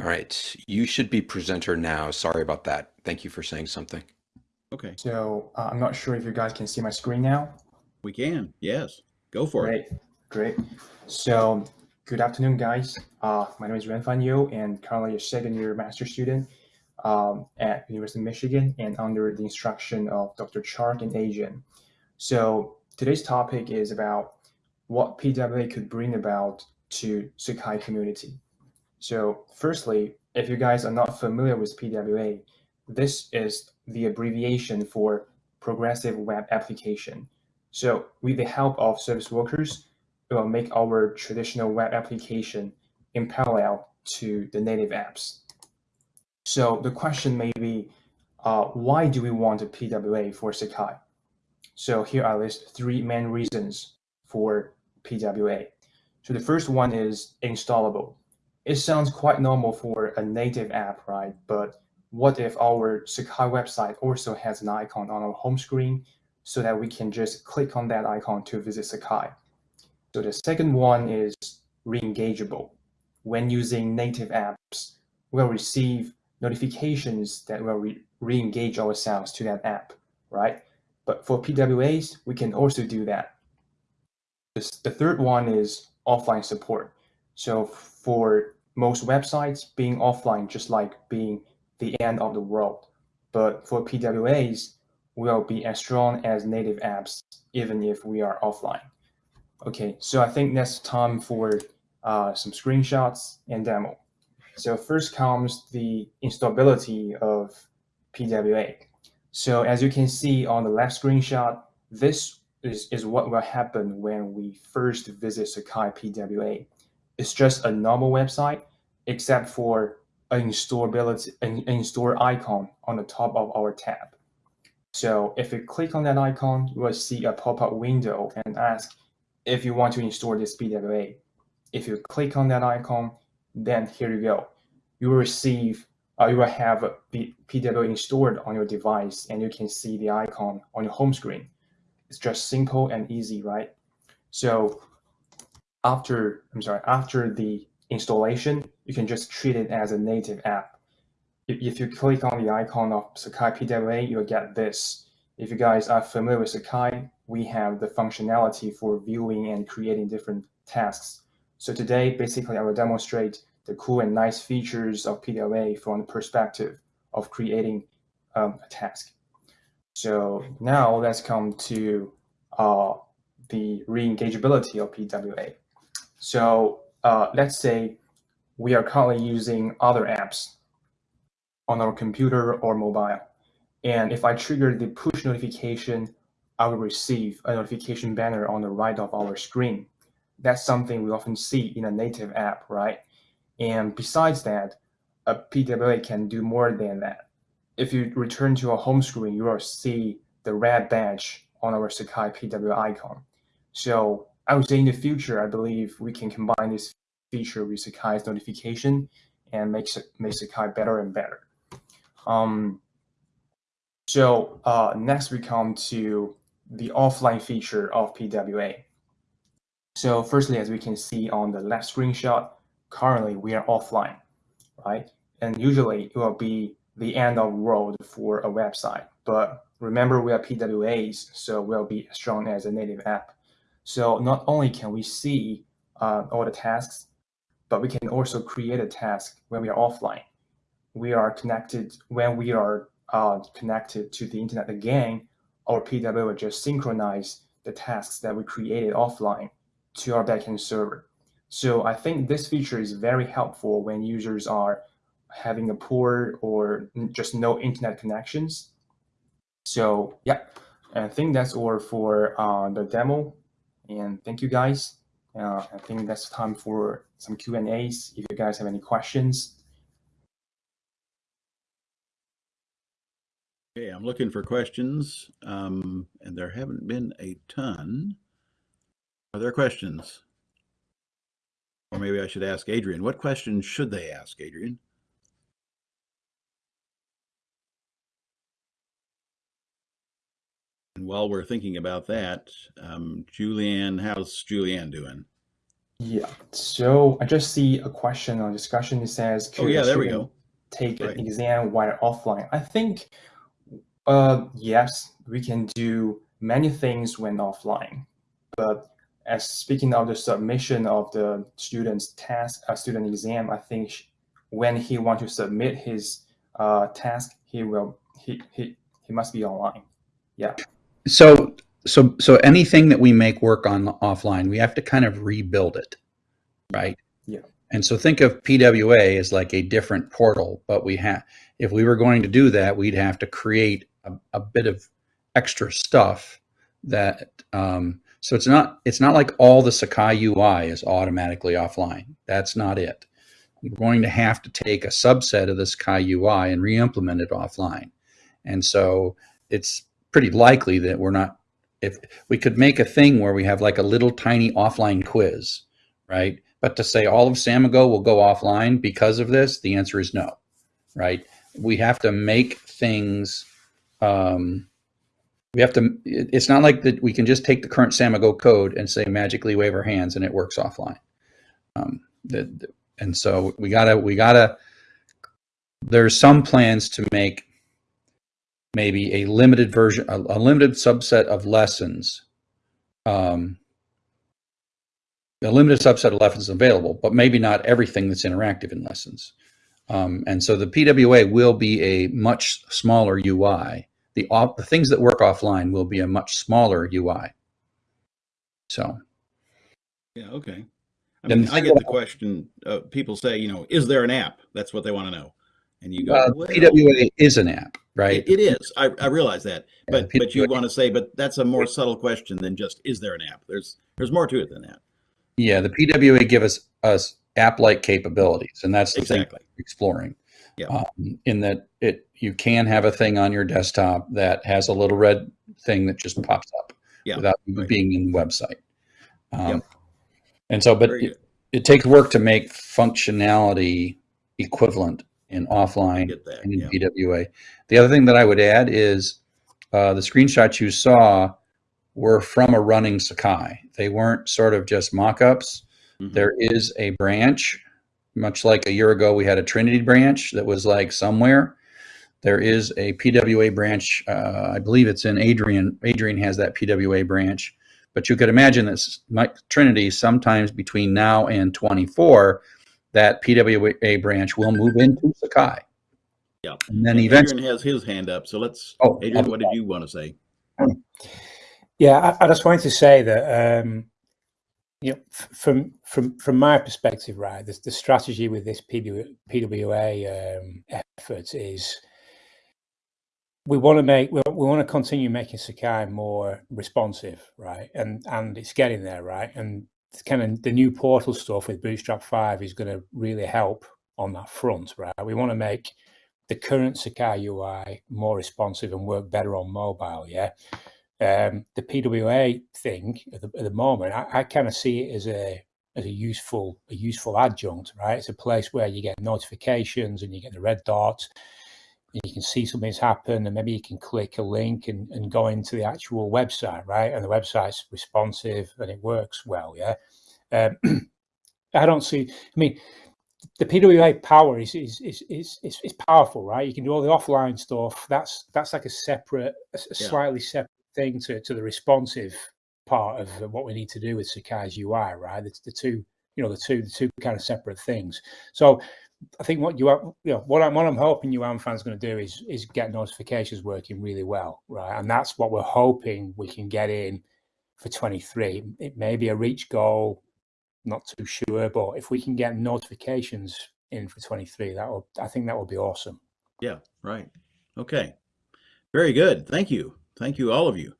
All right, you should be presenter now. Sorry about that. Thank you for saying something. Okay, So uh, I'm not sure if you guys can see my screen now. we can. Yes, go for it. Great, great. So good afternoon, guys. Uh, my name is Renfan Yu, and currently a second year master student um, at University of Michigan and under the instruction of Dr. Chark and Asian. So today's topic is about what PWA could bring about to Sakai community. So firstly, if you guys are not familiar with PWA, this is the abbreviation for Progressive Web Application. So with the help of service workers, we will make our traditional web application in parallel to the native apps. So the question may be, uh, why do we want a PWA for Sakai? So here I list three main reasons for PWA. So the first one is installable. It sounds quite normal for a native app, right? But what if our Sakai website also has an icon on our home screen so that we can just click on that icon to visit Sakai? So the second one is re-engageable. When using native apps, we'll receive notifications that will re-engage ourselves to that app, right? But for PWAs, we can also do that. The third one is offline support. So for most websites, being offline just like being the end of the world. But for PWAs, we will be as strong as native apps, even if we are offline. Okay, so I think that's time for uh, some screenshots and demo. So first comes the instability of PWA. So as you can see on the left screenshot, this is, is what will happen when we first visit Sakai PWA. It's just a normal website, except for an installability, an install icon on the top of our tab. So if you click on that icon, you will see a pop-up window and ask if you want to install this PWA. If you click on that icon, then here you go. You will receive, uh, you will have the PWA installed on your device and you can see the icon on your home screen. It's just simple and easy, right? So after, I'm sorry, after the installation, you can just treat it as a native app. If you click on the icon of Sakai PWA, you'll get this. If you guys are familiar with Sakai, we have the functionality for viewing and creating different tasks. So today, basically, I will demonstrate the cool and nice features of PWA from the perspective of creating um, a task. So now let's come to uh, the re-engageability of PWA. So uh, let's say we are currently using other apps on our computer or mobile. And if I trigger the push notification, I will receive a notification banner on the right of our screen. That's something we often see in a native app, right? And besides that, a PWA can do more than that. If you return to a home screen, you will see the red badge on our Sakai PWA icon. So I would say in the future, I believe we can combine this feature with Sakai's notification and make, make Sakai better and better. Um, so uh, next we come to the offline feature of PWA. So firstly, as we can see on the left screenshot, currently we are offline, right? And usually it will be the end of world for a website. But remember, we are PWAs, so we'll be as strong as a native app. So not only can we see uh, all the tasks, but we can also create a task when we are offline. We are connected when we are uh, connected to the internet again, our PWA will just synchronize the tasks that we created offline to our backend server. So I think this feature is very helpful when users are having a poor or just no internet connections. So yeah, I think that's all for uh, the demo. And thank you guys. Uh, I think that's time for some Q&As if you guys have any questions. Okay, I'm looking for questions, um, and there haven't been a ton. Are there questions? Or maybe I should ask Adrian. What questions should they ask, Adrian? And while we're thinking about that, um, Julianne, how's Julianne doing? Yeah. So I just see a question on discussion. It says, Oh, yeah, there we go. take Right. an exam while offline? I think, uh, yes, we can do many things when offline. But as speaking of the submission of the student's task, uh, student exam, I think sh- when he want to submit his uh, task, he will he, he he must be online. Yeah. So, so, so anything that we make work on offline, we have to kind of rebuild it, right? Yeah. And so think of PWA as like a different portal, but we have, if we were going to do that, we'd have to create a, a bit of extra stuff that, um, so it's not, it's not like all the Sakai UI is automatically offline. That's not it. We're going to have to take a subset of the Sakai UI and re-implement it offline. And so it's pretty likely that we're not if we could make a thing where we have like a little tiny offline quiz right? But to say all of Samigo will go offline because of this the answer is no right? We have to make things um, we have to it's not like that we can just take the current Samigo code and say magically wave our hands and it works offline. Um, the, the- and so we gotta we gotta there's some plans to make maybe a limited version, a, a limited subset of lessons, um, a limited subset of lessons available, but maybe not everything that's interactive in lessons. Um, and so the PWA will be a much smaller UI. The, off, the things that work offline will be a much smaller UI. So Yeah, okay. I mean, I get the question, uh, people say, you know, is there an app? That's what they want to know. And you go, uh, well, PWA is an app, right? it- is. I, I realize that. Yeah, But, but you want to say, but that's a more subtle question than just, is there an app? There's, there's more to it than that. Yeah, the PWA give us us app-like capabilities, and that's the Exactly. we're exploring. Yeah. Um, in that it you can have a thing on your desktop that has a little red thing that just pops up Yeah, without right. being in the website. Um, Yep. And so, but it, it takes work to make functionality equivalent in offline that, and in yeah. PWA. The other thing that I would add is uh, the screenshots you saw were from a running Sakai. They weren't sort of just mock-ups. Mhm. There is a branch, much like a year ago we had a Trinity branch that was like somewhere. There is a PWA branch. Uh, I believe it's in Adrian. Adrian has that PWA branch. But you could imagine that Trinity, sometimes between now and 24, that PWA branch will move into Sakai. Yeah. And then And eventually, Adrian has his hand up. So let's, Oh, Adrian, what did you want to say? Yeah, I, I just wanted to say that um, you know, from from from my perspective, right, the, the strategy with this PW, PWA um, effort is we want to make we, we want to continue making Sakai more responsive, right, and and it's getting there, right, and it's kind of the new portal stuff with Bootstrap Five is going to really help on that front, right. We want to make the current Sakai UI more responsive and work better on mobile, yeah um, the PWA thing at the, at the moment, I, I kind of see it as a as a useful a useful adjunct, right? It's a place where you get notifications and you get the red dots, you can see something's happened, and maybe you can click a link and, and go into the actual website, right? And the website's responsive and it works well, yeah. Um, I don't see. I mean, the PWA power is is, is is is is powerful, right? You can do all the offline stuff. That's that's like a separate, a, Yeah. slightly separate thing to to the responsive part of what we need to do with Sakai's UI, right? It's the two, you know, the two the two kind of separate things. So I think what you are, you know, what I'm what I'm hoping UAM fans going to do is is get notifications working really well, right? And that's what we're hoping we can get in for 23. It may be a reach goal, not too sure, but if we can get notifications in for 23, that will I think that will be awesome. Yeah, right. Okay. Very good. Thank you. Thank you, all of you.